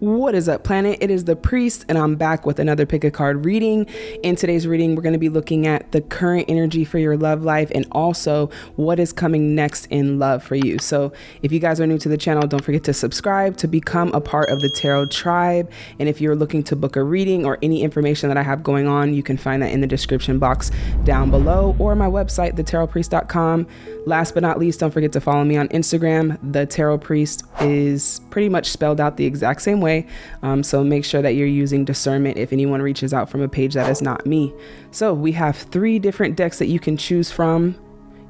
What is up, planet? It is the priest, and I'm back with another pick a card reading. In today's reading, we're going to be looking at the current energy for your love life and also what is coming next in love for you. So, if you guys are new to the channel, don't forget to subscribe to become a part of the tarot tribe. And if you're looking to book a reading or any information that I have going on, you can find that in the description box down below or my website, thetarotpriest.com. Last but not least, don't forget to follow me on Instagram. The Tarot Priest is pretty much spelled out the exact same way. Um, so make sure that you're using discernment if anyone reaches out from a page that is not me. So we have three different decks that you can choose from.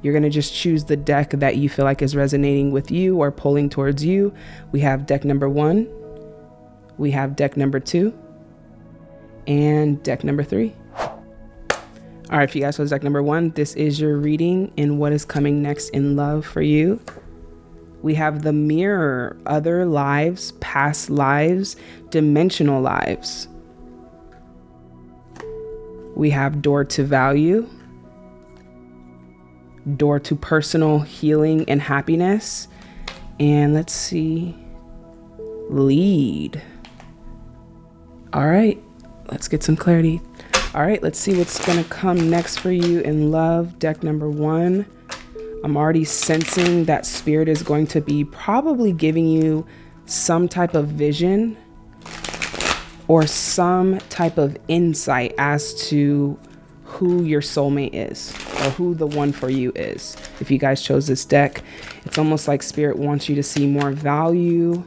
You're going to just choose the deck that you feel like is resonating with you or pulling towards you. We have deck number one, we have deck number two, and deck number three. All right, if you guys, so deck number one, this is your reading and what is coming next in love for you. We have the mirror, other lives, past lives, dimensional lives. We have door to value, door to personal healing and happiness. And let's see, lead. All right, let's get some clarity. All right, let's see what's to come next for you in love. Deck number one. I'm already sensing that spirit is going to be probably giving you some type of vision or some type of insight as to who your soulmate is or who the one for you is. If you guys chose this deck, it's almost like spirit wants you to see more value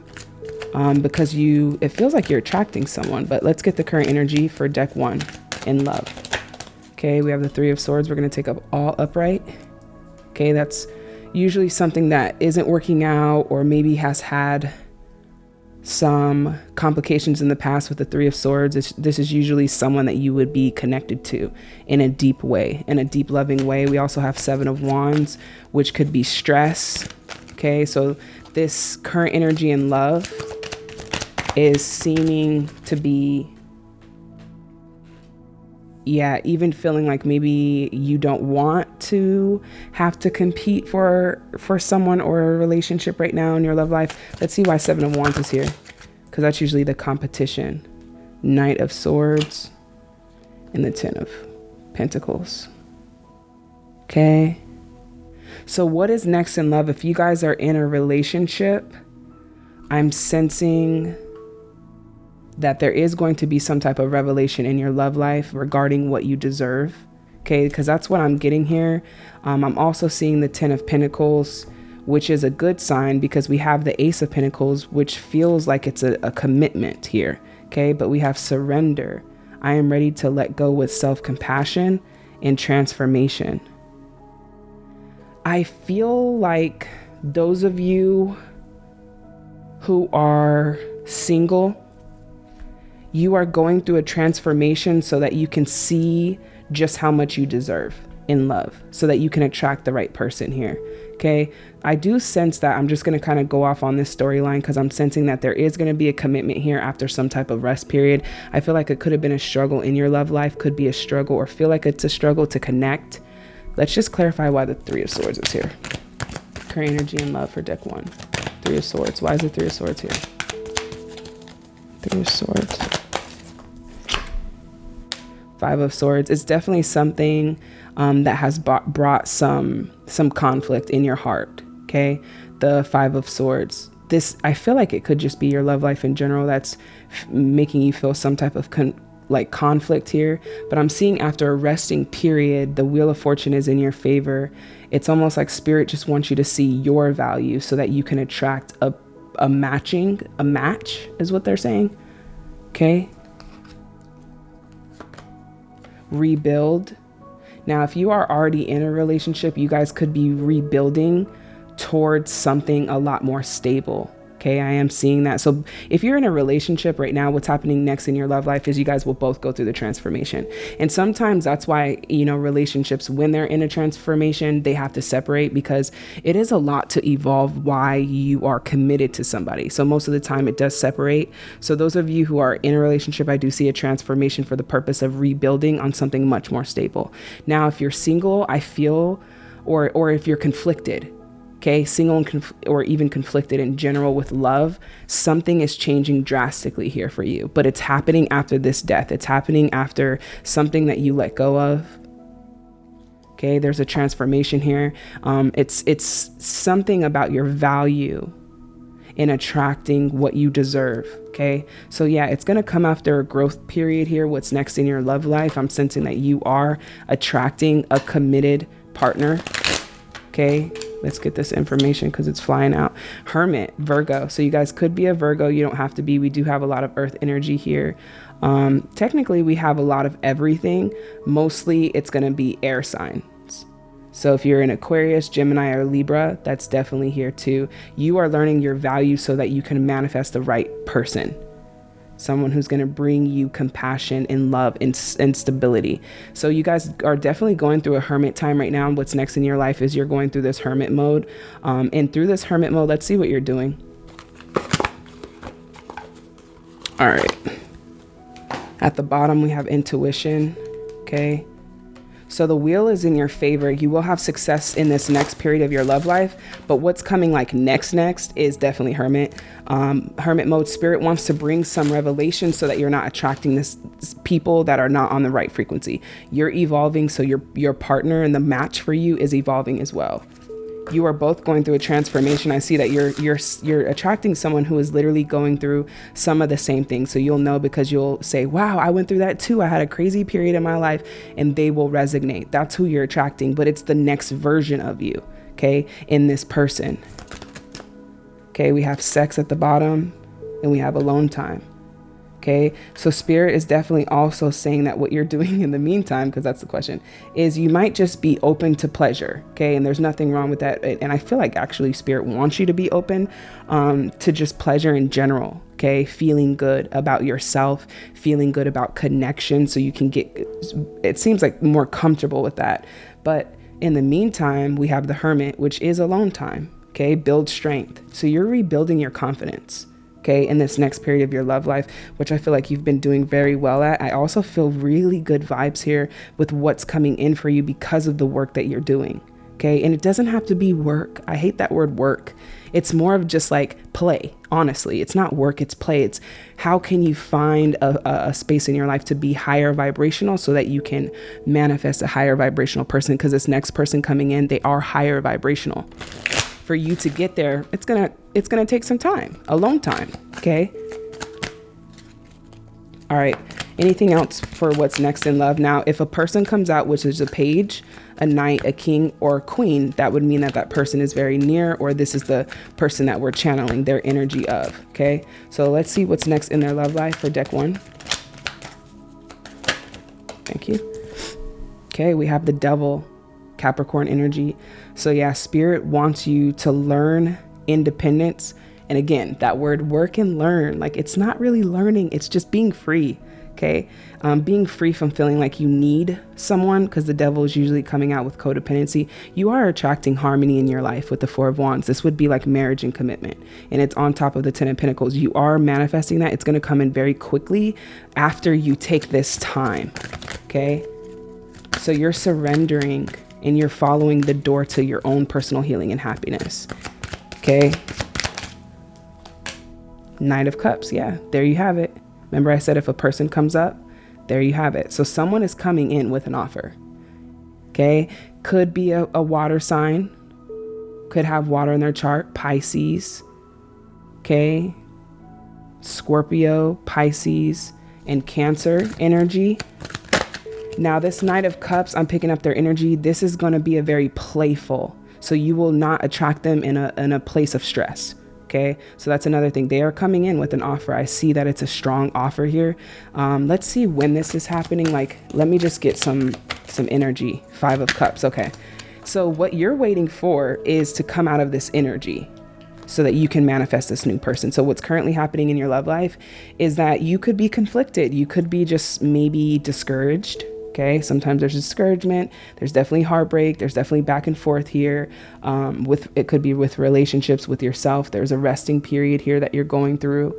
um, because you, it feels like you're attracting someone, but let's get the current energy for deck one in love. Okay, we have the three of swords. We're going to take up all upright. Okay, that's usually something that isn't working out or maybe has had some complications in the past with the Three of Swords. It's, this is usually someone that you would be connected to in a deep way, in a deep, loving way. We also have Seven of Wands, which could be stress. Okay, so this current energy in love is seeming to be yeah, even feeling like maybe you don't want to have to compete for for someone or a relationship right now in your love life. Let's see why Seven of Wands is here. Because that's usually the competition. Knight of Swords and the Ten of Pentacles. Okay. So what is next in love? If you guys are in a relationship, I'm sensing that there is going to be some type of revelation in your love life regarding what you deserve. Okay, because that's what I'm getting here. Um, I'm also seeing the Ten of Pentacles, which is a good sign because we have the Ace of Pentacles, which feels like it's a, a commitment here. Okay, but we have surrender. I am ready to let go with self compassion and transformation. I feel like those of you who are single you are going through a transformation so that you can see just how much you deserve in love so that you can attract the right person here. Okay. I do sense that I'm just going to kind of go off on this storyline because I'm sensing that there is going to be a commitment here after some type of rest period. I feel like it could have been a struggle in your love life, could be a struggle, or feel like it's a struggle to connect. Let's just clarify why the Three of Swords is here. Current energy and love for deck one. Three of Swords. Why is the Three of Swords here? Three of Swords. Five of Swords. It's definitely something um, that has brought some some conflict in your heart. Okay, the Five of Swords. This I feel like it could just be your love life in general that's making you feel some type of con like conflict here. But I'm seeing after a resting period, the Wheel of Fortune is in your favor. It's almost like Spirit just wants you to see your value so that you can attract a a matching a match is what they're saying. Okay, rebuild. Now, if you are already in a relationship, you guys could be rebuilding towards something a lot more stable. Okay, I am seeing that. So if you're in a relationship right now, what's happening next in your love life is you guys will both go through the transformation. And sometimes that's why, you know, relationships, when they're in a transformation, they have to separate because it is a lot to evolve why you are committed to somebody. So most of the time it does separate. So those of you who are in a relationship, I do see a transformation for the purpose of rebuilding on something much more stable. Now, if you're single, I feel, or, or if you're conflicted, okay, single conf- or even conflicted in general with love, something is changing drastically here for you. But it's happening after this death. It's happening after something that you let go of. Okay, there's a transformation here. Um, it's it's something about your value in attracting what you deserve. Okay, so yeah, it's gonna come after a growth period here. What's next in your love life? I'm sensing that you are attracting a committed partner. Okay, let's get this information because it's flying out. Hermit, Virgo. So you guys could be a Virgo. You don't have to be. We do have a lot of earth energy here. Um, technically, we have a lot of everything. Mostly, it's going to be air signs. So if you're an Aquarius, Gemini, or Libra, that's definitely here too. You are learning your value so that you can manifest the right person someone who's going to bring you compassion and love and, and, stability. So you guys are definitely going through a hermit time right now. What's next in your life is you're going through this hermit mode. Um, and through this hermit mode, let's see what you're doing. All right. At the bottom, we have intuition. Okay. So the wheel is in your favor. You will have success in this next period of your love life. But what's coming like next, next is definitely Hermit. Um, hermit mode spirit wants to bring some revelation so that you're not attracting this, this people that are not on the right frequency. You're evolving, so your your partner and the match for you is evolving as well you are both going through a transformation. I see that you're you're you're attracting someone who is literally going through some of the same things. So you'll know because you'll say, "Wow, I went through that too. I had a crazy period in my life," and they will resonate. That's who you're attracting, but it's the next version of you, okay, in this person. Okay, we have sex at the bottom and we have alone time. Okay, so spirit is definitely also saying that what you're doing in the meantime, because that's the question, is you might just be open to pleasure. Okay, and there's nothing wrong with that. And I feel like actually spirit wants you to be open um, to just pleasure in general. Okay, feeling good about yourself, feeling good about connection, so you can get, it seems like more comfortable with that. But in the meantime, we have the hermit, which is alone time. Okay, build strength. So you're rebuilding your confidence okay, in this next period of your love life, which I feel like you've been doing very well at. I also feel really good vibes here with what's coming in for you because of the work that you're doing. Okay. And it doesn't have to be work. I hate that word work. It's more of just like play, honestly. It's not work, it's play. It's how can you find a, a space in your life to be higher vibrational so that you can manifest a higher vibrational person? Because this next person coming in, they are higher vibrational for you to get there, it's gonna it's gonna take some time, a long time. Okay. All right. Anything else for what's next in love? Now, if a person comes out, which is a page, a knight, a king, or a queen, that would mean that that person is very near, or this is the person that we're channeling their energy of. Okay. So let's see what's next in their love life for deck one. Thank you. Okay. We have the devil, Capricorn energy. So, yeah, spirit wants you to learn independence. And again, that word work and learn, like it's not really learning, it's just being free. Okay. Um, being free from feeling like you need someone, because the devil is usually coming out with codependency. You are attracting harmony in your life with the Four of Wands. This would be like marriage and commitment. And it's on top of the Ten of Pentacles. You are manifesting that. It's going to come in very quickly after you take this time. Okay. So you're surrendering and you're following the door to your own personal healing and happiness. Okay. Knight of Cups. Yeah, there you have it. Remember, I said if a person comes up, there you have it. So someone is coming in with an offer. Okay. Could be a, a water sign, could have water in their chart, Pisces. Okay. Scorpio, Pisces, and Cancer energy. Now, this Knight of Cups, I'm picking up their energy. This is going to be a very playful. So you will not attract them in a, in a place of stress. Okay. So that's another thing. They are coming in with an offer. I see that it's a strong offer here. Um, let's see when this is happening. Like, let me just get some, some energy. Five of Cups. Okay. So what you're waiting for is to come out of this energy so that you can manifest this new person. So, what's currently happening in your love life is that you could be conflicted. You could be just maybe discouraged. Okay, sometimes there's discouragement. There's definitely heartbreak. There's definitely back and forth here. Um, with it could be with relationships with yourself. There's a resting period here that you're going through,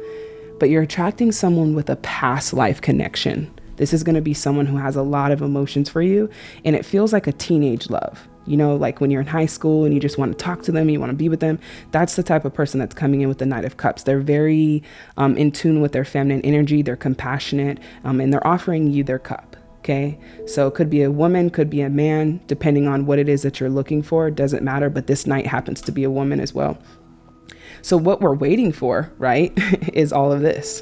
but you're attracting someone with a past life connection. This is going to be someone who has a lot of emotions for you, and it feels like a teenage love. You know, like when you're in high school and you just want to talk to them, you want to be with them. That's the type of person that's coming in with the Knight of Cups. They're very um, in tune with their feminine energy, they're compassionate, um, and they're offering you their cup. Okay. So it could be a woman, could be a man, depending on what it is that you're looking for. It doesn't matter. But this knight happens to be a woman as well. So what we're waiting for, right, is all of this.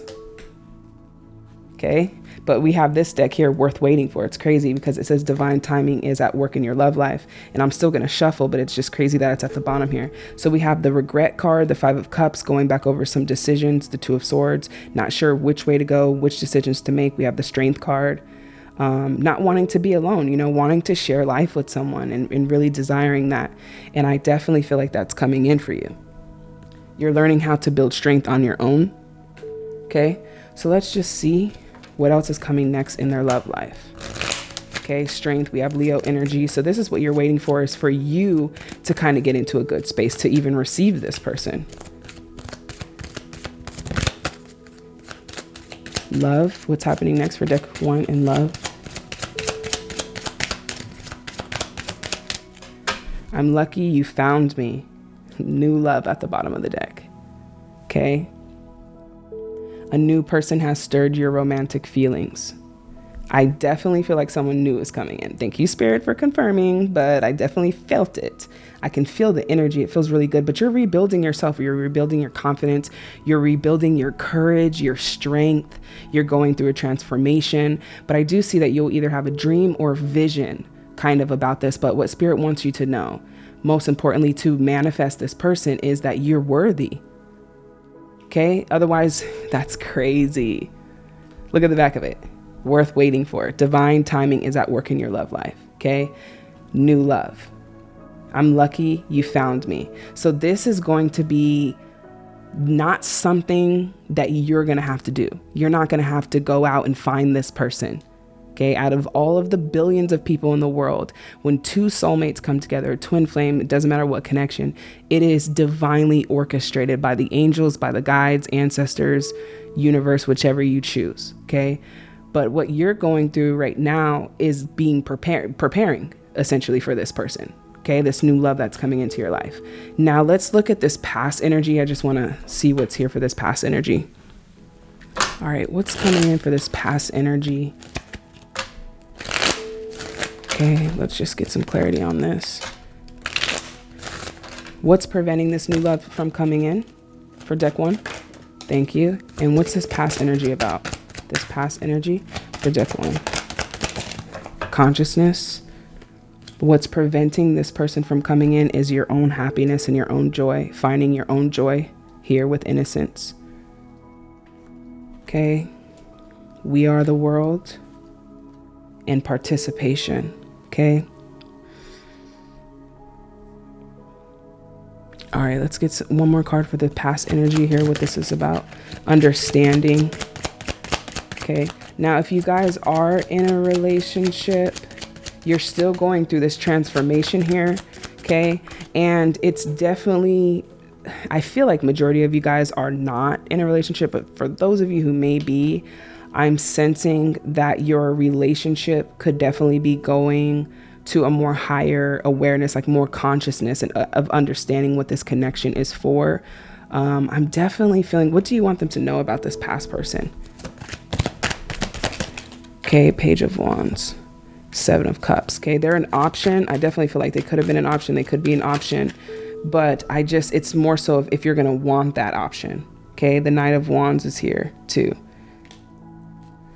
Okay. But we have this deck here worth waiting for. It's crazy because it says divine timing is at work in your love life. And I'm still going to shuffle, but it's just crazy that it's at the bottom here. So we have the regret card, the five of cups, going back over some decisions, the two of swords, not sure which way to go, which decisions to make. We have the strength card. Um, not wanting to be alone, you know, wanting to share life with someone and, and really desiring that. And I definitely feel like that's coming in for you. You're learning how to build strength on your own. Okay, so let's just see what else is coming next in their love life? Okay, strength, we have Leo energy. So this is what you're waiting for is for you to kind of get into a good space to even receive this person. Love, what's happening next for deck one in love? I'm lucky you found me. New love at the bottom of the deck. Okay, a new person has stirred your romantic feelings. I definitely feel like someone new is coming in. Thank you, Spirit, for confirming, but I definitely felt it. I can feel the energy. It feels really good, but you're rebuilding yourself. You're rebuilding your confidence. You're rebuilding your courage, your strength. You're going through a transformation. But I do see that you'll either have a dream or vision kind of about this. But what Spirit wants you to know, most importantly, to manifest this person, is that you're worthy. Okay. Otherwise, that's crazy. Look at the back of it. Worth waiting for. Divine timing is at work in your love life. Okay. New love. I'm lucky you found me. So, this is going to be not something that you're going to have to do. You're not going to have to go out and find this person. Okay, out of all of the billions of people in the world, when two soulmates come together, twin flame, it doesn't matter what connection, it is divinely orchestrated by the angels, by the guides, ancestors, universe, whichever you choose. Okay, but what you're going through right now is being prepared, preparing essentially for this person. Okay, this new love that's coming into your life. Now let's look at this past energy. I just want to see what's here for this past energy. All right, what's coming in for this past energy? Okay, let's just get some clarity on this. What's preventing this new love from coming in for deck one? Thank you. And what's this past energy about? This past energy for deck one. Consciousness. What's preventing this person from coming in is your own happiness and your own joy, finding your own joy here with innocence. Okay. We are the world and participation. Okay. All right, let's get one more card for the past energy here, what this is about. Understanding. Okay, now if you guys are in a relationship, you're still going through this transformation here, okay? And it's definitely, I feel like majority of you guys are not in a relationship, but for those of you who may be, I'm sensing that your relationship could definitely be going to a more higher awareness, like more consciousness and uh, of understanding what this connection is for. Um, I'm definitely feeling, what do you want them to know about this past person? Okay, Page of Wands, Seven of Cups. Okay, they're an option. I definitely feel like they could have been an option. They could be an option, but I just, it's more so if, if you're going to want that option. Okay, the Knight of Wands is here too.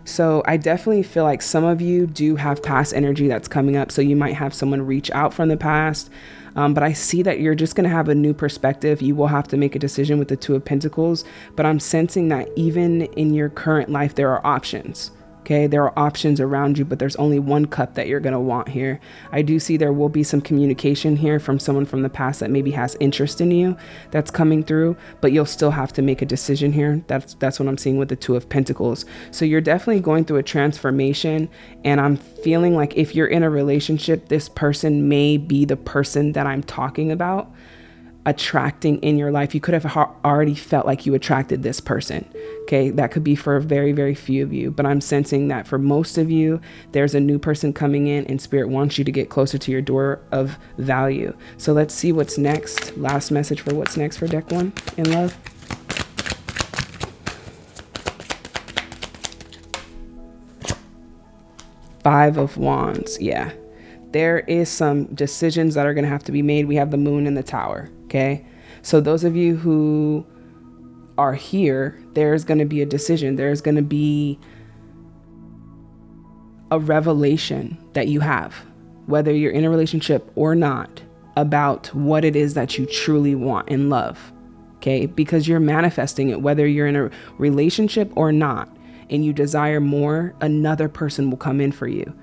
So I definitely feel like some of you do have past energy that's coming up. So you might have someone reach out from the past. Um, but I see that you're just going to have a new perspective. You will have to make a decision with the Two of Pentacles. But I'm sensing that even in your current life, there are options. Okay, there are options around you, but there's only one cup that you're going to want here. I do see there will be some communication here from someone from the past that maybe has interest in you that's coming through, but you'll still have to make a decision here. That's that's what I'm seeing with the 2 of pentacles. So you're definitely going through a transformation and I'm feeling like if you're in a relationship, this person may be the person that I'm talking about. Attracting in your life. You could have already felt like you attracted this person. Okay, that could be for a very, very few of you, but I'm sensing that for most of you, there's a new person coming in and spirit wants you to get closer to your door of value. So let's see what's next. Last message for what's next for deck one in love. Five of Wands. Yeah. There is some decisions that are going to have to be made. We have the moon and the tower. Okay. So, those of you who are here, there's going to be a decision. There's going to be a revelation that you have, whether you're in a relationship or not, about what it is that you truly want in love. Okay. Because you're manifesting it, whether you're in a relationship or not and you desire more, another person will come in for you.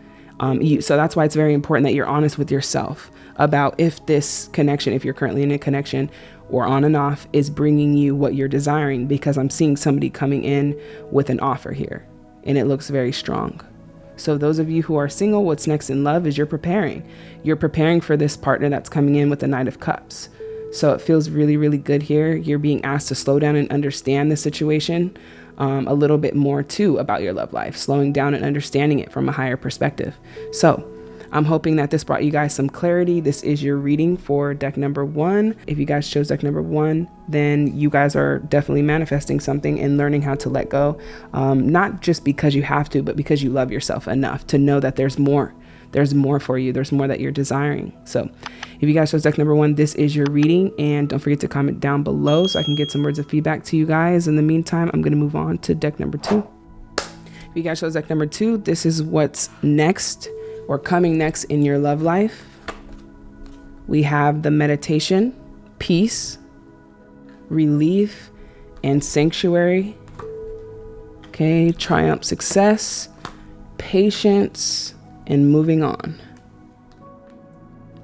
Um, you, so that's why it's very important that you're honest with yourself about if this connection, if you're currently in a connection or on and off, is bringing you what you're desiring. Because I'm seeing somebody coming in with an offer here, and it looks very strong. So, those of you who are single, what's next in love is you're preparing. You're preparing for this partner that's coming in with the Knight of Cups. So, it feels really, really good here. You're being asked to slow down and understand the situation um, a little bit more too about your love life, slowing down and understanding it from a higher perspective. So, I'm hoping that this brought you guys some clarity. This is your reading for deck number one. If you guys chose deck number one, then you guys are definitely manifesting something and learning how to let go. Um, not just because you have to, but because you love yourself enough to know that there's more there's more for you. There's more that you're desiring. So if you guys chose deck number one, this is your reading. And don't forget to comment down below so I can get some words of feedback to you guys. In the meantime, I'm going to move on to deck number two. If you guys chose deck number two, this is what's next or coming next in your love life. We have the meditation, peace, relief, and sanctuary. Okay, triumph, success, patience, and moving on.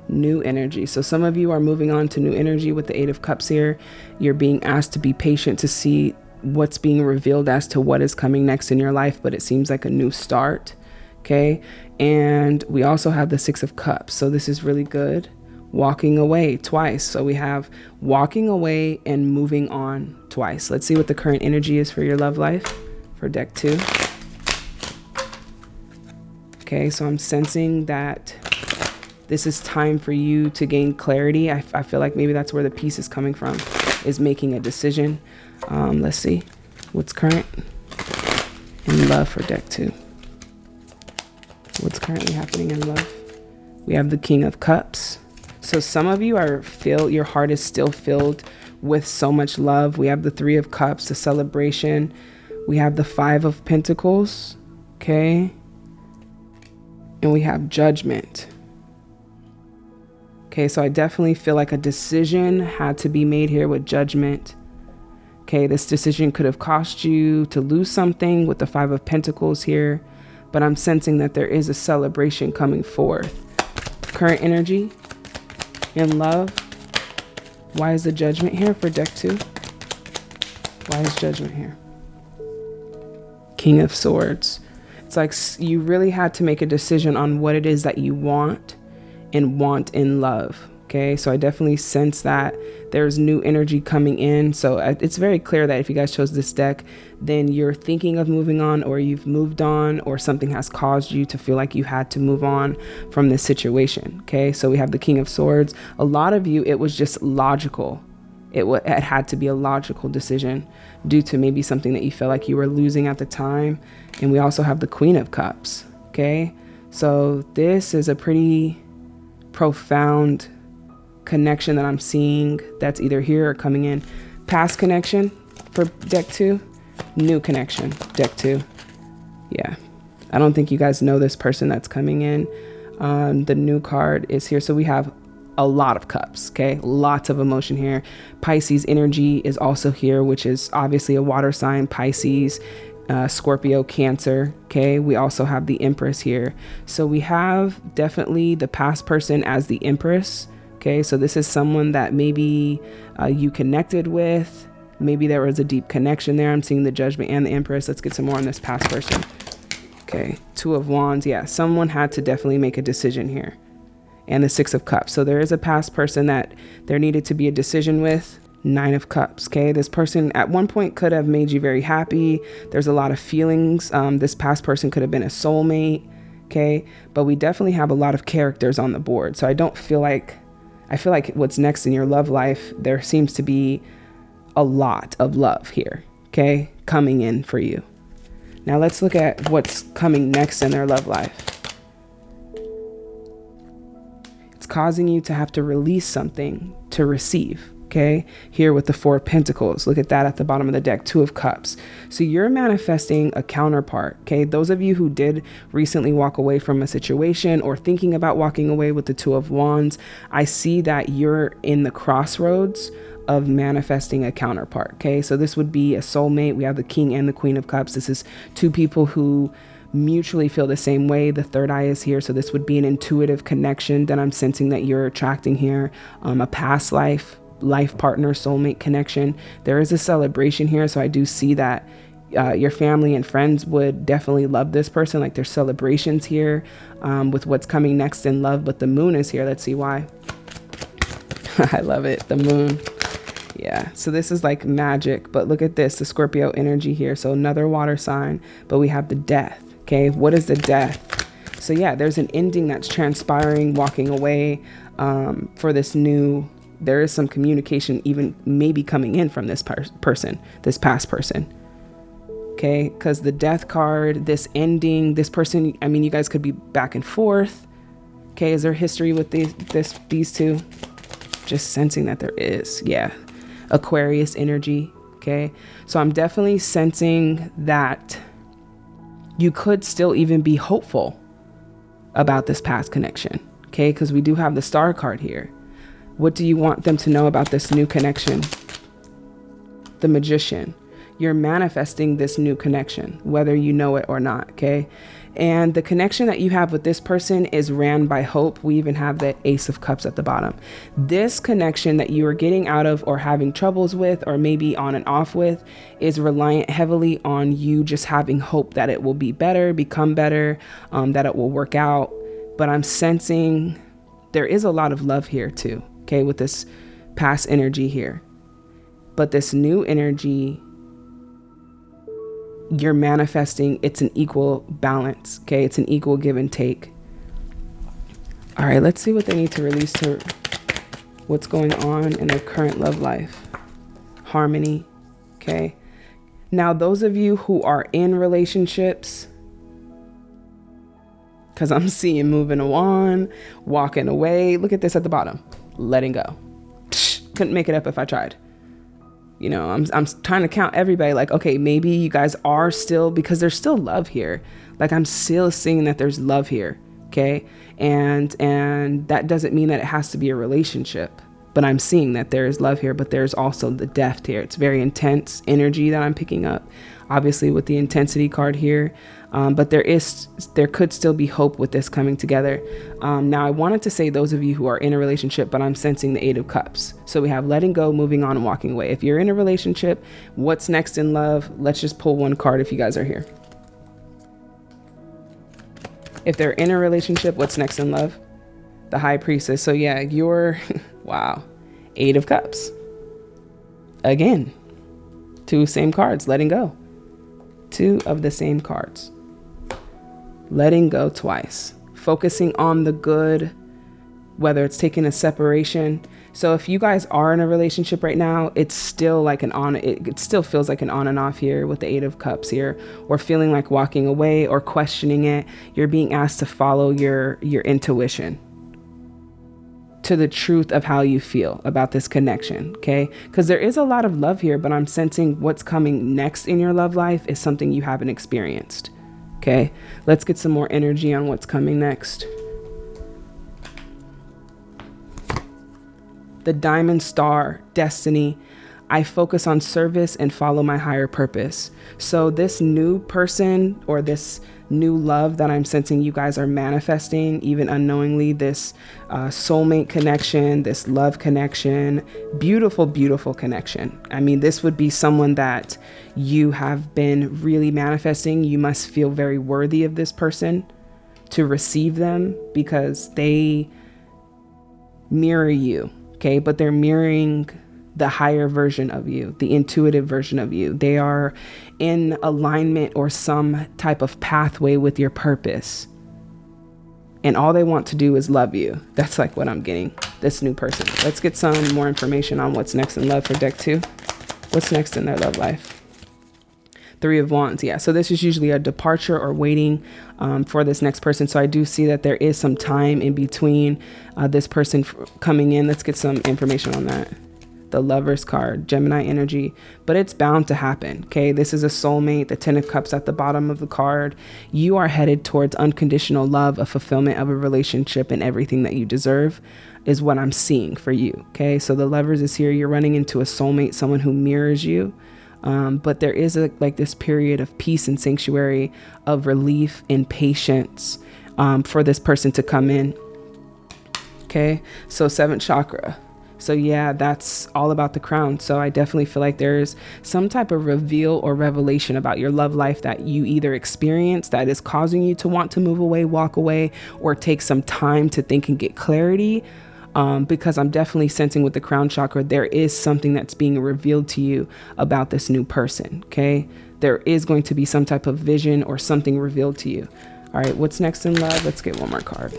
New energy. So, some of you are moving on to new energy with the Eight of Cups here. You're being asked to be patient to see what's being revealed as to what is coming next in your life, but it seems like a new start. Okay. And we also have the Six of Cups. So, this is really good. Walking away twice. So, we have walking away and moving on twice. Let's see what the current energy is for your love life for deck two. Okay, so I'm sensing that this is time for you to gain clarity. I, I feel like maybe that's where the peace is coming from, is making a decision. Um, let's see what's current in love for deck two. What's currently happening in love? We have the King of Cups. So some of you are filled, your heart is still filled with so much love. We have the Three of Cups, the celebration. We have the Five of Pentacles. Okay and we have judgment. Okay, so I definitely feel like a decision had to be made here with judgment. Okay, this decision could have cost you to lose something with the Five of Pentacles here, but I'm sensing that there is a celebration coming forth. Current energy in love. Why is the judgment here for deck two? Why is judgment here? King of Swords. It's like you really had to make a decision on what it is that you want and want in love. Okay, so I definitely sense that there's new energy coming in. So uh, it's very clear that if you guys chose this deck, then you're thinking of moving on, or you've moved on, or something has caused you to feel like you had to move on from this situation. Okay, so we have the King of Swords. A lot of you, it was just logical it, it had to be a logical decision due to maybe something that you felt like you were losing at the time. And we also have the Queen of Cups. Okay. So this is a pretty profound connection that I'm seeing that's either here or coming in. Past connection for deck two, new connection, deck two. Yeah. I don't think you guys know this person that's coming in. Um, the new card is here. So we have a lot of cups, okay? Lots of emotion here. Pisces energy is also here, which is obviously a water sign, Pisces, uh, Scorpio, Cancer, okay? We also have the Empress here. So we have definitely the past person as the Empress, okay? So this is someone that maybe uh, you connected with. Maybe there was a deep connection there. I'm seeing the Judgment and the Empress. Let's get some more on this past person. Okay, Two of Wands. Yeah, someone had to definitely make a decision here and the Six of Cups. So there is a past person that there needed to be a decision with. Nine of Cups. Okay. This person at one point could have made you very happy. There's a lot of feelings. Um, this past person could have been a soulmate. Okay. But we definitely have a lot of characters on the board. So I don't feel like, I feel like what's next in your love life, there seems to be a lot of love here. Okay. Coming in for you. Now let's look at what's coming next in their love life. It's causing you to have to release something to receive. Okay, here with the Four of Pentacles. Look at that at the bottom of the deck, Two of Cups. So you're manifesting a counterpart. Okay, those of you who did recently walk away from a situation or thinking about walking away with the Two of Wands, I see that you're in the crossroads of manifesting a counterpart. Okay, so this would be a soulmate. We have the King and the Queen of Cups. This is two people who mutually feel the same way. The third eye is here. So this would be an intuitive connection that I'm sensing that you're attracting here, um, a past life life partner, soulmate connection. There is a celebration here. So I do see that uh, your family and friends would definitely love this person. Like there's celebrations here um, with what's coming next in love. But the moon is here. Let's see why. I love it. The moon. Yeah. So this is like magic. But look at this the Scorpio energy here. So another water sign. But we have the death. Okay. What is the death? So yeah, there's an ending that's transpiring, walking away um, for this new there is some communication even maybe coming in from this per person, this past person. Okay, because the death card, this ending, this person, I mean, you guys could be back and forth. Okay, is there history with these this these two? Just sensing that there is. Yeah. Aquarius energy. Okay. So I'm definitely sensing that you could still even be hopeful about this past connection. Okay, because we do have the star card here. What do you want them to know about this new connection? The magician. You're manifesting this new connection, whether you know it or not, okay? And the connection that you have with this person is ran by hope. We even have the Ace of Cups at the bottom. This connection that you are getting out of or having troubles with, or maybe on and off with, is reliant heavily on you just having hope that it will be better, become better, um, that it will work out. But I'm sensing there is a lot of love here too okay, with this past energy here. But this new energy, you're manifesting, it's an equal balance, okay? It's an equal give and take. All right, let's see what they need to release to what's going on in their current love life. Harmony, okay? Now, those of you who are in relationships, because I'm seeing moving on, walking away. Look at this at the bottom letting go. Couldn't make it up if I tried. You know, I'm, I'm trying to count everybody like, okay, maybe you guys are still, because there's still love here. Like I'm still seeing that there's love here. Okay. And, and that doesn't mean that it has to be a relationship, but I'm seeing that there is love here, but there's also the depth here. It's very intense energy that I'm picking up obviously with the intensity card here. Um, but there is there could still be hope with this coming together. Um, now I wanted to say those of you who are in a relationship, but I'm sensing the Eight of Cups. So we have letting go, moving on, walking away. If you're in a relationship, what's next in love? Let's just pull one card if you guys are here. If they're in a relationship, what's next in love? The High Priestess. So yeah, you're wow, Eight of Cups. Again, two same cards, letting go two of the same cards. Letting go twice, focusing on the good, whether it's taking a separation. So if you guys are in a relationship right now, it's still like an on, it, it still feels like an on and off here with the Eight of Cups here, or feeling like walking away or questioning it. You're being asked to follow your, your intuition to the truth of how you feel about this connection, okay? Because there is a lot of love here, but I'm sensing what's coming next in your love life is something you haven't experienced, okay? Let's get some more energy on what's coming next. The Diamond Star, Destiny. I focus on service and follow my higher purpose. So this new person or this new love that I'm sensing you guys are manifesting, even unknowingly, this uh, soulmate connection, this love connection, beautiful, beautiful connection. I mean, this would be someone that you have been really manifesting. You must feel very worthy of this person to receive them because they mirror you. Okay. But they're mirroring the higher version of you, the intuitive version of you. They are in alignment or some type of pathway with your purpose. And all they want to do is love you. That's like what I'm getting. This new person. Let's get some more information on what's next in love for deck two. What's next in their love life? Three of Wands. Yeah. So this is usually a departure or waiting um, for this next person. So I do see that there is some time in between uh, this person coming in. Let's get some information on that the lover's card, Gemini energy, but it's bound to happen. Okay. This is a soulmate, the 10 of cups at the bottom of the card. You are headed towards unconditional love, a fulfillment of a relationship, and everything that you deserve is what I'm seeing for you. Okay. So the lovers is here. You're running into a soulmate, someone who mirrors you. Um, but there is a like this period of peace and sanctuary of relief and patience um, for this person to come in. Okay. So seventh chakra so, yeah, that's all about the crown. So, I definitely feel like there's some type of reveal or revelation about your love life that you either experience that is causing you to want to move away, walk away, or take some time to think and get clarity. Um, because I'm definitely sensing with the crown chakra, there is something that's being revealed to you about this new person. Okay. There is going to be some type of vision or something revealed to you. All right. What's next in love? Let's get one more card.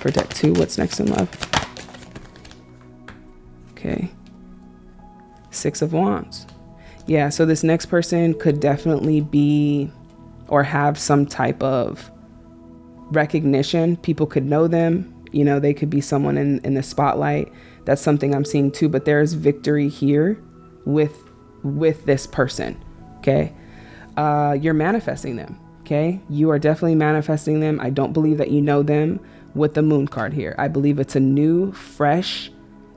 For deck two, what's next in love? Okay. Six of Wands. Yeah, so this next person could definitely be or have some type of recognition. People could know them. You know, they could be someone in, in the spotlight. That's something I'm seeing too. But there's victory here with with this person. Okay. Uh, you're manifesting them. Okay. You are definitely manifesting them. I don't believe that you know them with the moon card here. I believe it's a new, fresh,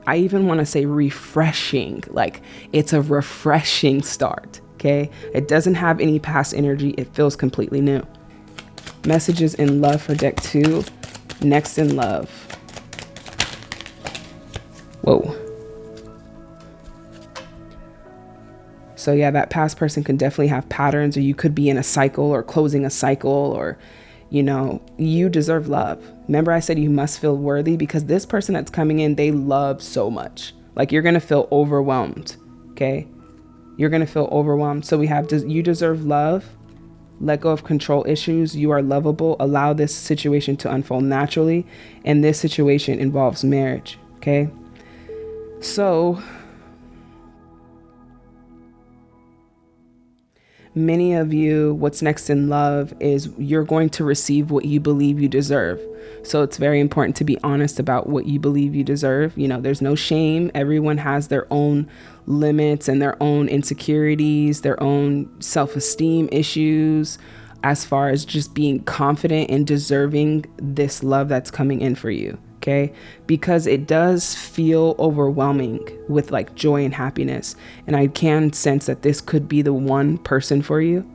I even want to say refreshing. Like it's a refreshing start. Okay. It doesn't have any past energy. It feels completely new. Messages in love for deck two. Next in love. Whoa. So yeah, that past person can definitely have patterns or you could be in a cycle or closing a cycle or you know, you deserve love. Remember, I said you must feel worthy because this person that's coming in, they love so much. Like you're going to feel overwhelmed. Okay. You're going to feel overwhelmed. So we have, you deserve love. Let go of control issues. You are lovable. Allow this situation to unfold naturally. And this situation involves marriage. Okay. So many of you, what's next in love is you're going to receive what you believe you deserve. So it's very important to be honest about what you believe you deserve. You know, there's no shame. Everyone has their own limits and their own insecurities, their own self esteem issues, as far as just being confident and deserving this love that's coming in for you okay? Because it does feel overwhelming with like joy and happiness. And I can sense that this could be the one person for you,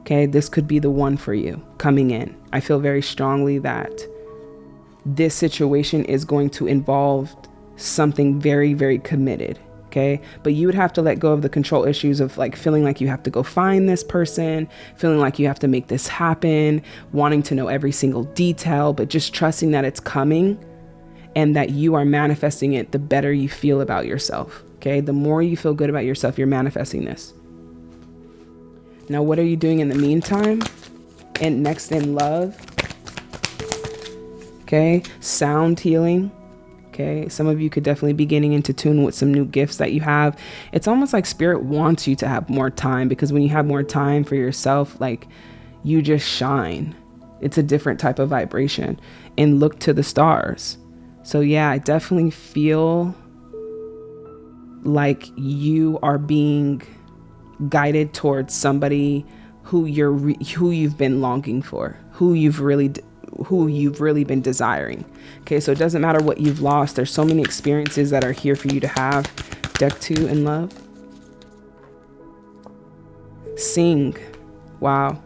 okay? This could be the one for you coming in. I feel very strongly that this situation is going to involve something very, very committed. Okay. But you would have to let go of the control issues of like feeling like you have to go find this person, feeling like you have to make this happen, wanting to know every single detail, but just trusting that it's coming and that you are manifesting it, the better you feel about yourself. Okay. The more you feel good about yourself, you're manifesting this. Now, what are you doing in the meantime? And next in love. Okay. Sound healing. Okay. Some of you could definitely be getting into tune with some new gifts that you have. It's almost like spirit wants you to have more time because when you have more time for yourself, like you just shine. It's a different type of vibration and look to the stars. So, yeah, I definitely feel like you are being guided towards somebody who you're re- who you've been longing for, who you've really who you've really been desiring. Okay, so it doesn't matter what you've lost. There's so many experiences that are here for you to have. Deck 2 in love. Sing. Wow.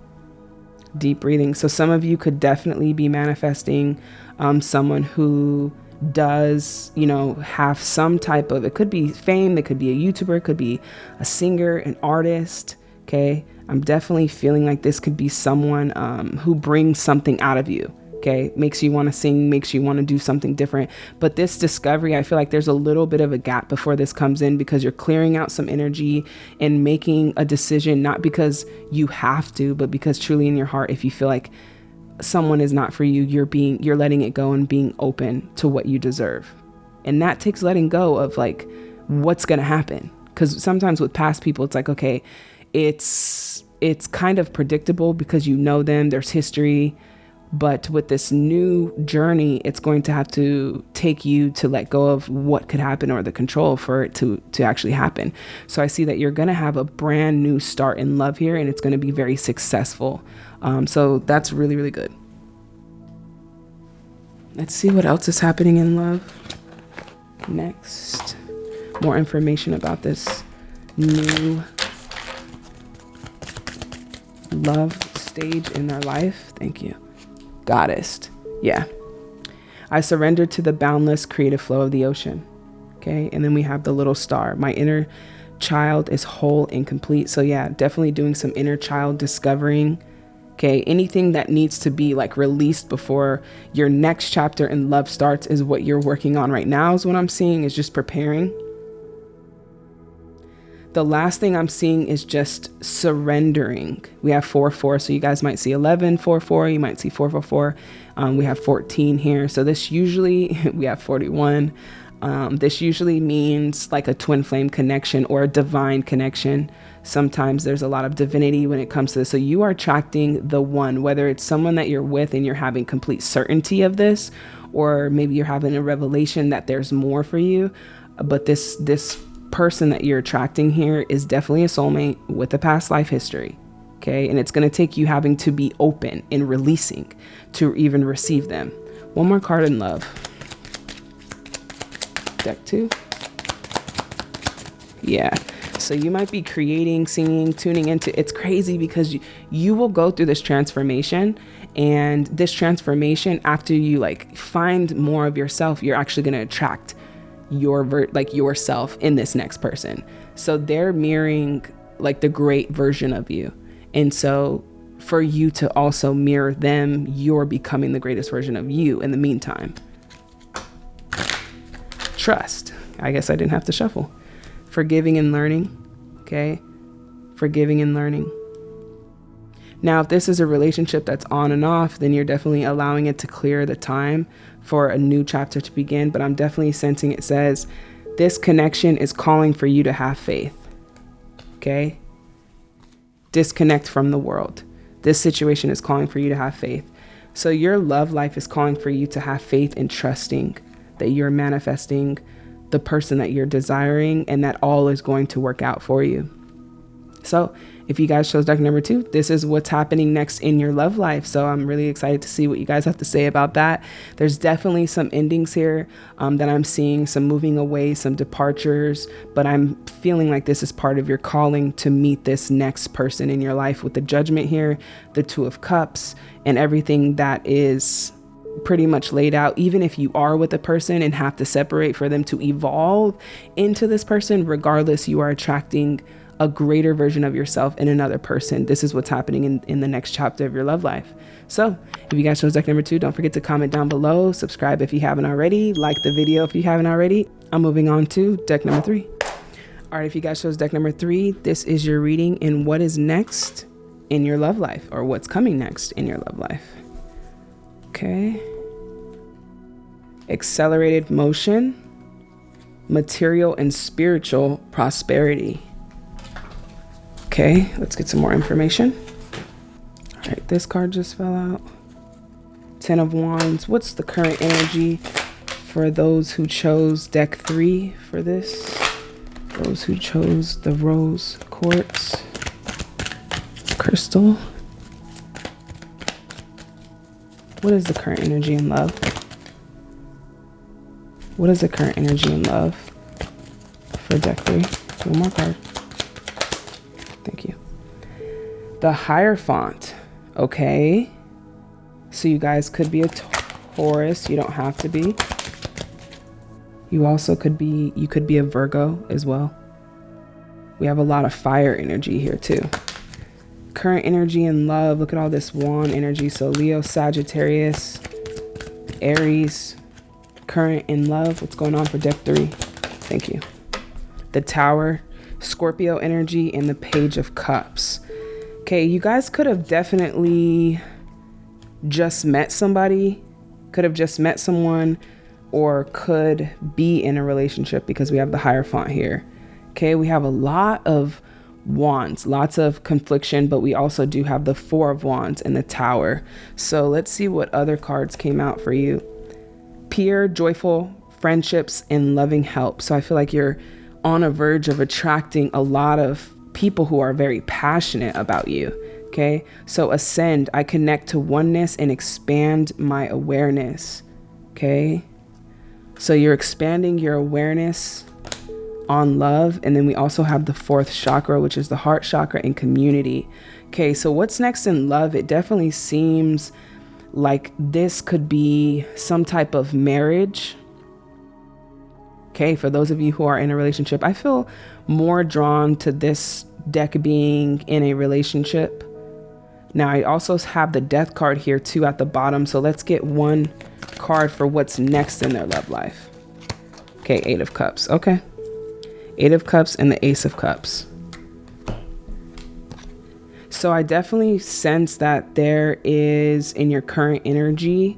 Deep breathing. So some of you could definitely be manifesting um, someone who does, you know, have some type of, it could be fame, it could be a YouTuber, it could be a singer, an artist. Okay. I'm definitely feeling like this could be someone um, who brings something out of you. okay makes you want to sing makes you want to do something different but this discovery i feel like there's a little bit of a gap before this comes in because you're clearing out some energy and making a decision not because you have to but because truly in your heart if you feel like someone is not for you you're being you're letting it go and being open to what you deserve and that takes letting go of like what's going to happen because sometimes with past people it's like okay it's it's kind of predictable because you know them there's history but with this new journey, it's going to have to take you to let go of what could happen or the control for it to, to actually happen. So I see that you're going to have a brand new start in love here and it's going to be very successful. Um, so that's really, really good. Let's see what else is happening in love. Next, more information about this new love stage in their life. Thank you goddess. Yeah. I surrender to the boundless creative flow of the ocean. Okay. And then we have the little star. My inner child is whole and complete. So, yeah, definitely doing some inner child discovering. Okay. Anything that needs to be like released before your next chapter in love starts is what you're working on right now, is what I'm seeing, is just preparing. The last thing I'm seeing is just surrendering. We have 4 4, so you guys might see 11 4 4, you might see 4 4 4. Um, we have 14 here. So this usually, we have 41. Um, this usually means like a twin flame connection or a divine connection. Sometimes there's a lot of divinity when it comes to this. So you are attracting the one, whether it's someone that you're with and you're having complete certainty of this, or maybe you're having a revelation that there's more for you. But this this person that you're attracting here is definitely a soulmate with a past life history. Okay. And it's going to take you having to be open and releasing to even receive them. One more card in love. Deck two. Yeah. So you might be creating, singing, tuning into it's crazy because you, you will go through this transformation and this transformation after you like find more of yourself, you're actually going to attract your ver- like yourself in this next person. So they're mirroring like the great version of you. And so for you to also mirror them, you're becoming the greatest version of you in the meantime. Trust. I guess I didn't have to shuffle. Forgiving and learning. Okay. Forgiving and learning. Now, if this is a relationship that's on and off, then you're definitely allowing it to clear the time for a new chapter to begin. But I'm definitely sensing it says this connection is calling for you to have faith. Okay? Disconnect from the world. This situation is calling for you to have faith. So your love life is calling for you to have faith in trusting that you're manifesting the person that you're desiring and that all is going to work out for you. So if you guys chose deck number two, this is what's happening next in your love life. So I'm really excited to see what you guys have to say about that. There's definitely some endings here um, that I'm seeing, some moving away, some departures, but I'm feeling like this is part of your calling to meet this next person in your life with the judgment here, the two of cups, and everything that is pretty much laid out even if you are with a person and have to separate for them to evolve into this person regardless you are attracting a greater version of yourself in another person. This is what's happening in, in the next chapter of your love life. So if you guys chose deck number two, don't forget to comment down below, subscribe if you haven't already, like the video if you haven't already. I'm moving on to deck number three. All right, if you guys chose deck number three, this is your reading in what is next in your love life or what's coming next in your love life. Okay. Accelerated motion, material and spiritual prosperity. Okay, let's get some more information. All right, this card just fell out. Ten of Wands. What's the current energy for those who chose deck three for this? Those who chose the rose quartz crystal. What is the current energy in love? What is the current energy in love for deck three? One more card. Thank you. The Hierophant. Okay. So you guys could be a Taurus. You don't have to be. You also could be, you could be a Virgo as well. We have a lot of fire energy here too. Current energy and love. Look at all this wand energy. So Leo, Sagittarius, Aries, current in love. What's going on for deck three? Thank you. The Tower, Scorpio energy, and the Page of Cups. Okay, you guys could have definitely just met somebody, could have just met someone, or could be in a relationship because we have the Hierophant here. Okay, we have a lot of wands, lots of confliction, but we also do have the Four of Wands and the Tower. So let's see what other cards came out for you. Pure, joyful friendships, and loving help. So I feel like you're on a verge of attracting a lot of people who are very passionate about you. Okay, so ascend, I connect to oneness and expand my awareness. Okay, so you're expanding your awareness on love. And then we also have the fourth chakra, which is the heart chakra and community. Okay, so what's next in love? It definitely seems like this could be some type of marriage. Okay, for those of you who are in a relationship, I feel more drawn to this deck being in a relationship. Now, I also have the death card here too at the bottom. So let's get one card for what's next in their love life. Okay, Eight of Cups. Okay. Eight of Cups and the Ace of Cups. So I definitely sense that there is in your current energy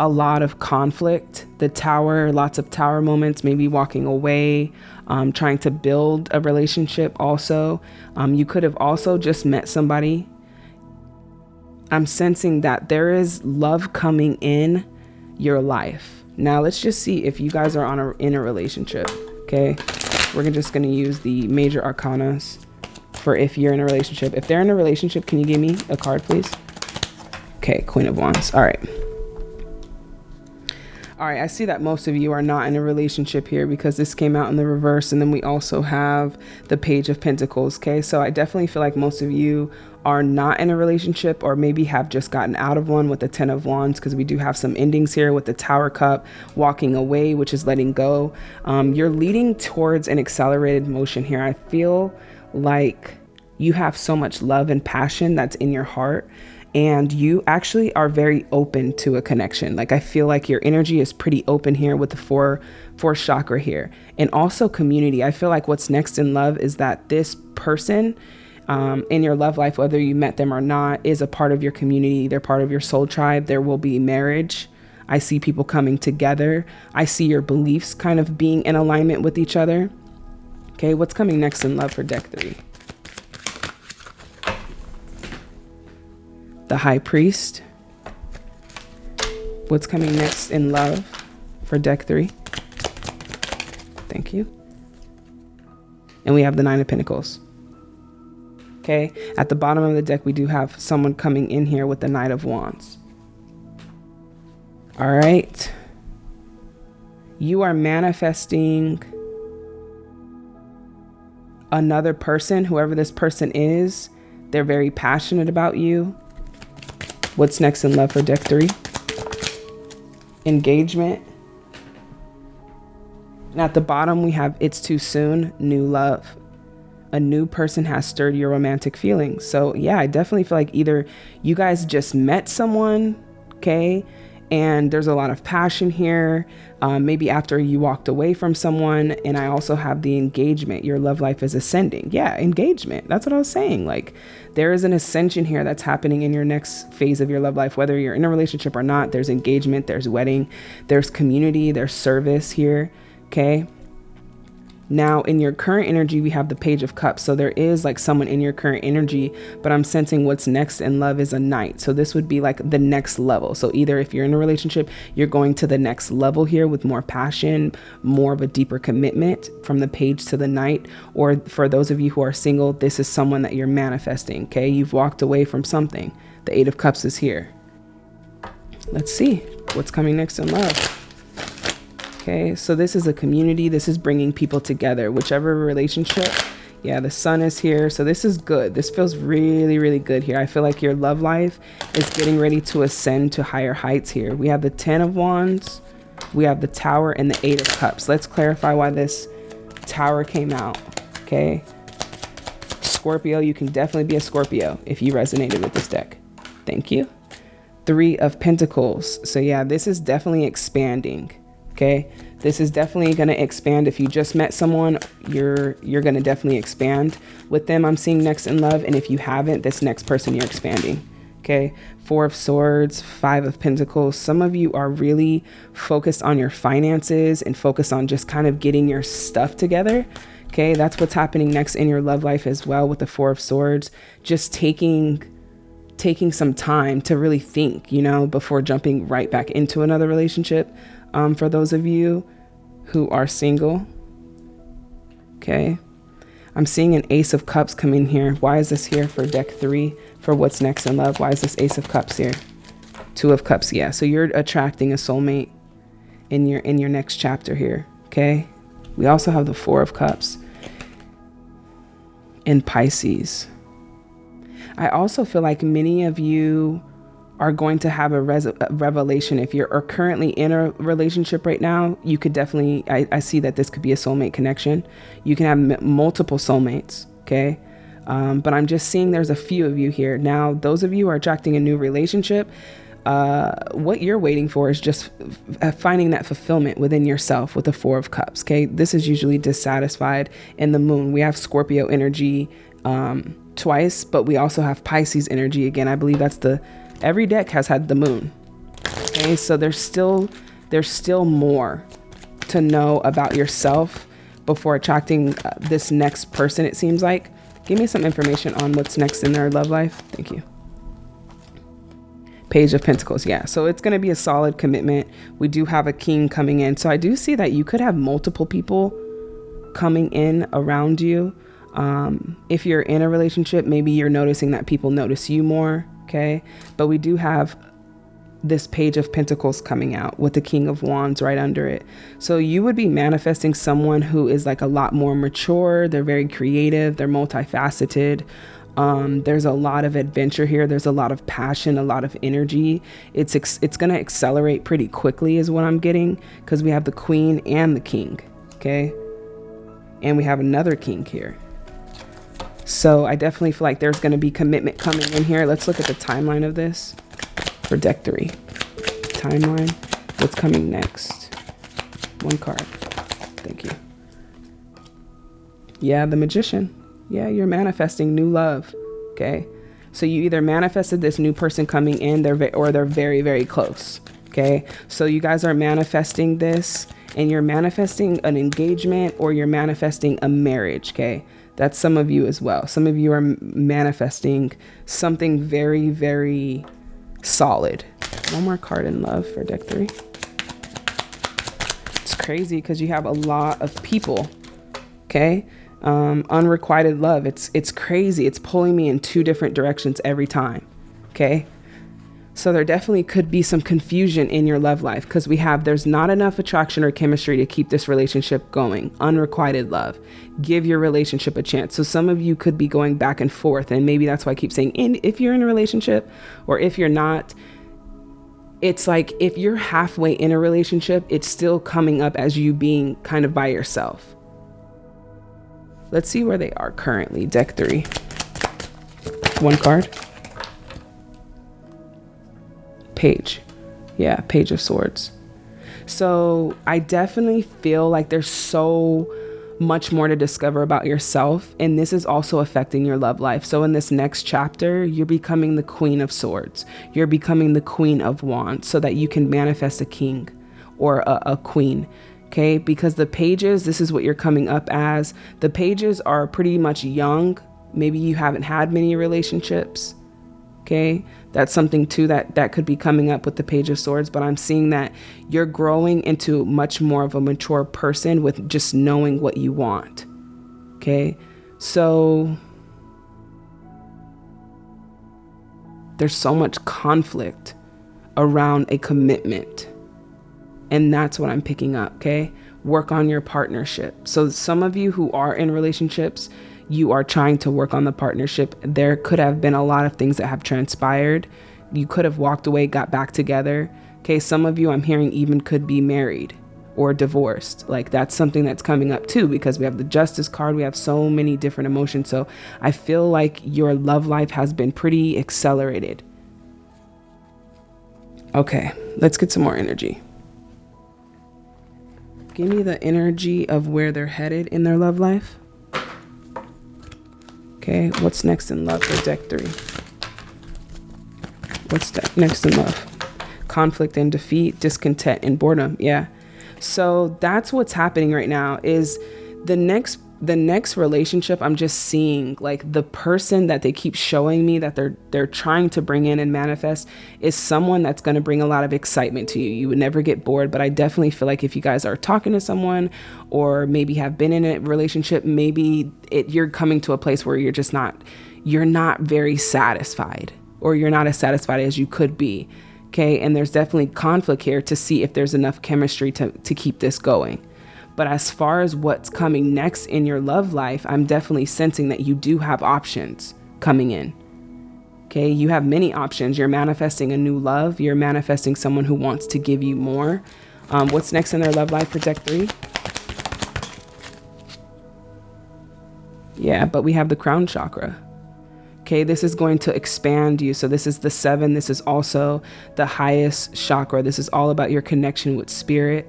a lot of conflict. The tower, lots of tower moments, maybe walking away, um, trying to build a relationship also. Um, you could have also just met somebody. I'm sensing that there is love coming in your life. Now let's just see if you guys are on a, in a relationship. Okay, we're just gonna use the major arcanas for if you're in a relationship. If they're in a relationship, can you give me a card, please? Okay, Queen of Wands. All right. All right, I see that most of you are not in a relationship here because this came out in the reverse. And then we also have the Page of Pentacles. Okay, so I definitely feel like most of you are not in a relationship or maybe have just gotten out of one with the 10 of wands because we do have some endings here with the tower cup walking away which is letting go. Um, you're leading towards an accelerated motion here. I feel like you have so much love and passion that's in your heart and you actually are very open to a connection. Like i feel like your energy is pretty open here with the four four chakra here. And also community. I feel like what's next in love is that this person um, in your love life, whether you met them or not, is a part of your community. They're part of your soul tribe. There will be marriage. I see people coming together. I see your beliefs kind of being in alignment with each other. Okay, what's coming next in love for deck three? The High Priest. What's coming next in love for deck three? Thank you. And we have the Nine of Pentacles. Okay, at the bottom of the deck, we do have someone coming in here with the Knight of Wands. All right. You are manifesting another person, whoever this person is. They're very passionate about you. What's next in love for deck three? Engagement. And at the bottom, we have It's Too Soon, New Love a new person has stirred your romantic feelings. So, yeah, I definitely feel like either you guys just met someone, okay, and there's a lot of passion here. Um, maybe after you walked away from someone, and I also have the engagement. Your love life is ascending. Yeah, engagement. That's what I was saying. Like, there is an ascension here that's happening in your next phase of your love life, whether you're in a relationship or not. There's engagement, there's wedding, there's community, there's service here. Okay. Now, in your current energy, we have the Page of Cups. So there is like someone in your current energy, but I'm sensing what's next in love is a knight. So this would be like the next level. So either if you're in a relationship, you're going to the next level here with more passion, more of a deeper commitment from the page to the knight. Or for those of you who are single, this is someone that you're manifesting. Okay. You've walked away from something. The Eight of Cups is here. Let's see what's coming next in love. Okay, so this is a community. This is bringing people together, whichever relationship. Yeah, the sun is here. So this is good. This feels really, really good here. I feel like your love life is getting ready to ascend to higher heights here. We have the 10 of wands. We have the tower and the eight of cups. Let's clarify why this tower came out. Okay. Scorpio, you can definitely be a Scorpio if you resonated with this deck. Thank you. Three of Pentacles. So yeah, this is definitely expanding. Okay. This is definitely going to expand. If you just met someone, you're you're going to definitely expand with them. I'm seeing next in love. And if you haven't, this next person you're expanding. Okay. Four of Swords, Five of Pentacles. Some of you are really focused on your finances and focused on just kind of getting your stuff together. Okay. That's what's happening next in your love life as well with the Four of Swords. Just taking taking some time to really think, you know, before jumping right back into another relationship. Um, for those of you who are single, okay, I'm seeing an Ace of Cups come in here. Why is this here for deck three for what's next in love? Why is this Ace of Cups here? Two of Cups, yeah. So you're attracting a soulmate in your in your next chapter here, okay? We also have the Four of Cups in Pisces. I also feel like many of you are going to have a, a revelation. If you're currently in a relationship right now you could definitely I, I see that this could be a soulmate connection. You can have multiple soulmates okay? Um, but i'm just seeing there's a few of you here. Now those of you are attracting a new relationship uh, what you're waiting for is just finding that fulfillment within yourself with the four of cups okay? This is usually dissatisfied in the moon. We have scorpio energy um, twice, but we also have Pisces energy. Again. I believe that's the every deck has had the moon. Okay, so there's still there's still more to know about yourself before attracting uh, this next person it seems like. Give me some information on what's next in their love life. Thank you. Page of Pentacles. Yeah. So it's going to be a solid commitment. We do have a king coming in. So I do see that you could have multiple people coming in around you. Um, if you're in a relationship, maybe you're noticing that people notice you more, okay? But we do have this page of pentacles coming out with the king of wands right under it. So you would be manifesting someone who is like a lot more mature. They're very creative. They're multifaceted. Um, there's a lot of adventure here. There's a lot of passion a lot of energy. It's it's going to accelerate pretty quickly is what i'm getting because we have the queen and the king okay? And we have another king here so I definitely feel like there's going to be commitment coming in here. Let's look at the timeline of this for deck three. Timeline. What's coming next? One card. Thank you. Yeah, the magician. Yeah, you're manifesting new love. Okay. So you either manifested this new person coming in, they're or they're very, very close. Okay. So you guys are manifesting this and you're manifesting an engagement or you're manifesting a marriage. Okay. That's some of you as well. Some of you are manifesting something very, very solid. One more card in love for deck three. It's crazy because you have a lot of people. Okay. Um, unrequited love. It's it's crazy. It's pulling me in two different directions every time. Okay. So there definitely could be some confusion in your love life because we have there's not enough attraction or chemistry to keep this relationship going. Unrequited love. Give your relationship a chance. So some of you could be going back and forth and maybe that's why I keep saying in if you're in a relationship or if you're not it's like if you're halfway in a relationship, it's still coming up as you being kind of by yourself. Let's see where they are currently. Deck 3. One card page. Yeah, Page of Swords. So I definitely feel like there's so much more to discover about yourself. And this is also affecting your love life. So in this next chapter, you're becoming the Queen of Swords. You're becoming the Queen of Wands so that you can manifest a king or a, a queen. Okay, because the pages, this is what you're coming up as. The pages are pretty much young. Maybe you haven't had many relationships. Okay, that's something too that that could be coming up with the page of swords but i'm seeing that you're growing into much more of a mature person with just knowing what you want okay? So there's so much conflict around a commitment and that's what i'm picking up okay? Work on your partnership. So some of you who are in relationships you are trying to work on the partnership, there could have been a lot of things that have transpired. You could have walked away, got back together. Okay, some of you I'm hearing even could be married or divorced. Like that's something that's coming up too because we have the justice card, we have so many different emotions. So I feel like your love life has been pretty accelerated. Okay, let's get some more energy. Give me the energy of where they're headed in their love life. Okay, what's next in love for deck three? What's next in love? Conflict and defeat, discontent and boredom. Yeah. So that's what's happening right now is the next the next relationship i'm just seeing like the person that they keep showing me that they're they're trying to bring in and manifest is someone that's going to bring a lot of excitement to you. You would never get bored but i definitely feel like if you guys are talking to someone or maybe have been in a relationship maybe it you're coming to a place where you're just not you're not very satisfied or you're not as satisfied as you could be okay? And there's definitely conflict here to see if there's enough chemistry to to keep this going but as far as what's coming next in your love life, I'm definitely sensing that you do have options coming in. Okay, you have many options. You're manifesting a new love, you're manifesting someone who wants to give you more. Um, what's next in their love life for deck three? Yeah, but we have the crown chakra. Okay, this is going to expand you. So, this is the seven. This is also the highest chakra. This is all about your connection with spirit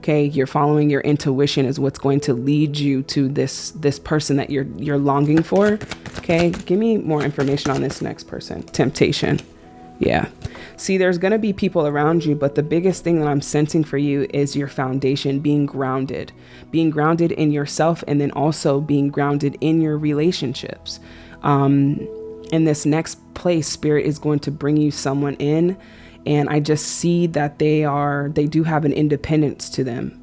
okay you're following your intuition is what's going to lead you to this this person that you're you're longing for okay? Give me more information on this next person. Temptation. Yeah. See there's going to be people around you but the biggest thing that i'm sensing for you is your foundation being grounded being grounded in yourself and then also being grounded in your relationships. Um in this next place spirit is going to bring you someone in and I just see that they are they do have an independence to them.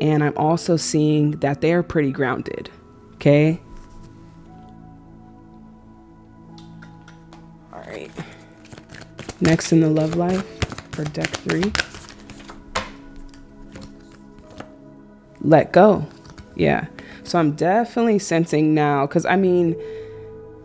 And I'm also seeing that they're pretty grounded. Okay? All right. Next in the love life for deck 3. Let go. Yeah. So I'm definitely sensing now cuz I mean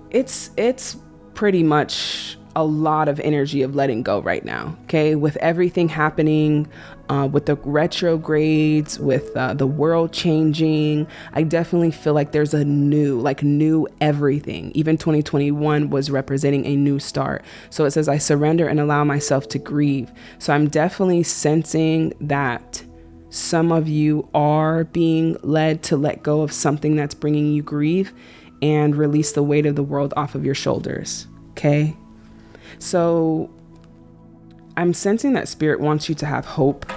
it's it's pretty much a lot of energy of letting go right now. Okay, with everything happening, uh, with the retrogrades, with uh, the world changing, I definitely feel like there's a new, like new everything. Even 2021 was representing a new start. So it says, I surrender and allow myself to grieve. So I'm definitely sensing that some of you are being led to let go of something that's bringing you grief and release the weight of the world off of your shoulders. Okay. So I'm sensing that spirit wants you to have hope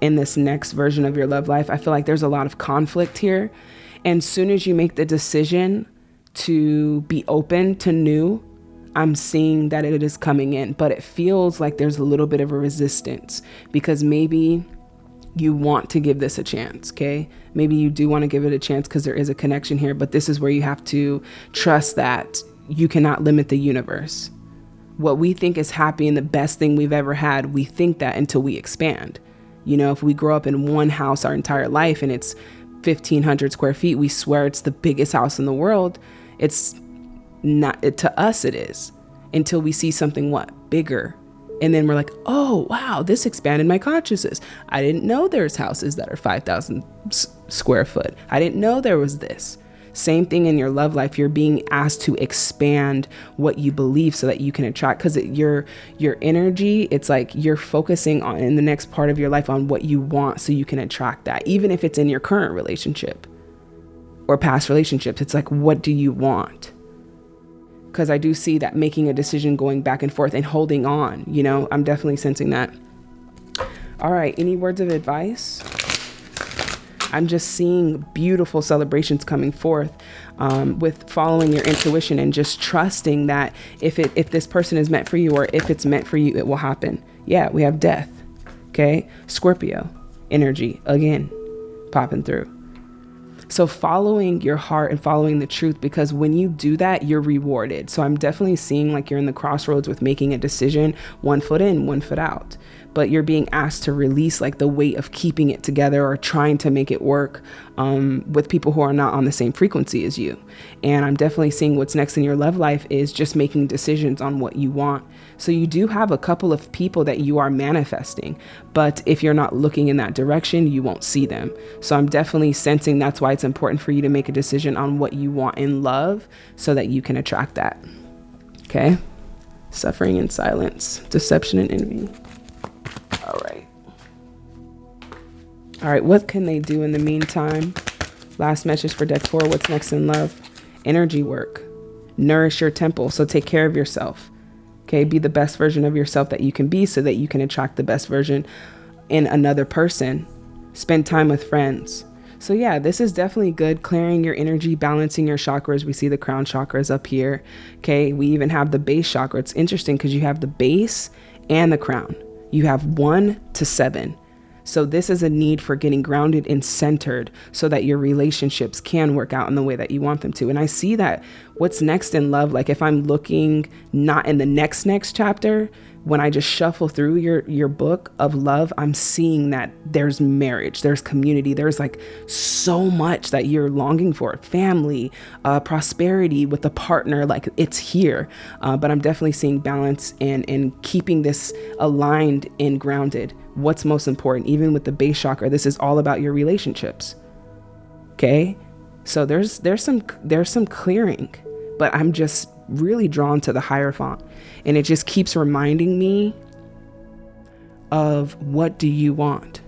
in this next version of your love life. I feel like there's a lot of conflict here. And soon as you make the decision to be open to new, I'm seeing that it is coming in, but it feels like there's a little bit of a resistance because maybe you want to give this a chance, okay? Maybe you do want to give it a chance because there is a connection here, but this is where you have to trust that you cannot limit the universe what we think is happy and the best thing we've ever had, we think that until we expand. You know, if we grow up in one house our entire life and it's 1500 square feet, we swear it's the biggest house in the world. It's not, it, to us, it is until we see something what bigger. And then we're like, oh, wow, this expanded my consciousness. I didn't know there's houses that are 5,000 square foot. I didn't know there was this. Same thing in your love life. You're being asked to expand what you believe so that you can attract because your your energy, it's like you're focusing on in the next part of your life on what you want so you can attract that. Even if it's in your current relationship or past relationships, it's like what do you want? Because I do see that making a decision going back and forth and holding on, you know, I'm definitely sensing that. All right, any words of advice? I'm just seeing beautiful celebrations coming forth um, with following your intuition and just trusting that if it if this person is meant for you or if it's meant for you, it will happen. Yeah, we have death. Okay, Scorpio energy again popping through. So following your heart and following the truth, because when you do that, you're rewarded. So I'm definitely seeing like you're in the crossroads with making a decision, one foot in, one foot out but you're being asked to release like the weight of keeping it together or trying to make it work um, with people who are not on the same frequency as you. And I'm definitely seeing what's next in your love life is just making decisions on what you want. So you do have a couple of people that you are manifesting, but if you're not looking in that direction, you won't see them. So I'm definitely sensing that's why it's important for you to make a decision on what you want in love so that you can attract that. Okay. Suffering in silence, deception and envy. All right. All right, what can they do in the meantime? Last message for deck four what's next in love? Energy work. Nourish your temple. So take care of yourself. Okay, be the best version of yourself that you can be so that you can attract the best version in another person. Spend time with friends. So, yeah, this is definitely good. Clearing your energy, balancing your chakras. We see the crown chakras up here. Okay, we even have the base chakra. It's interesting because you have the base and the crown. You have one to seven. So, this is a need for getting grounded and centered so that your relationships can work out in the way that you want them to. And I see that what's next in love, like if I'm looking not in the next, next chapter, when I just shuffle through your your book of love, I'm seeing that there's marriage, there's community, there's like so much that you're longing for, family, uh, prosperity with a partner, like it's here. Uh, but I'm definitely seeing balance and and keeping this aligned and grounded. What's most important, even with the base chakra, this is all about your relationships. Okay, so there's there's some there's some clearing, but I'm just really drawn to the Hierophant. And it just keeps reminding me of what do you want?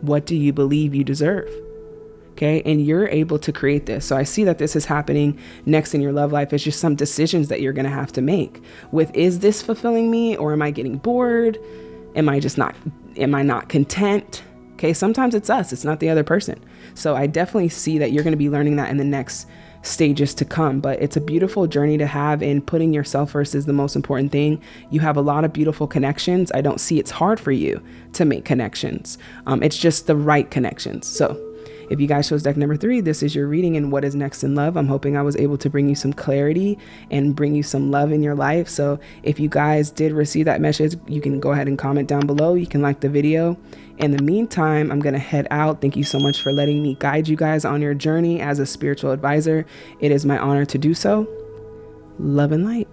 What do you believe you deserve? Okay. And you're able to create this. So I see that this is happening next in your love life. It's just some decisions that you're going to have to make with is this fulfilling me or am I getting bored? Am I just not, am I not content? Okay. Sometimes it's us, it's not the other person. So I definitely see that you're going to be learning that in the next stages to come. But it's a beautiful journey to have, and putting yourself first is the most important thing. You have a lot of beautiful connections. I don't see it's hard for you to make connections, um, it's just the right connections. So, if you guys chose deck number three, this is your reading and what is next in love. I'm hoping I was able to bring you some clarity and bring you some love in your life. So if you guys did receive that message, you can go ahead and comment down below. You can like the video. In the meantime, I'm going to head out. Thank you so much for letting me guide you guys on your journey as a spiritual advisor. It is my honor to do so. Love and light.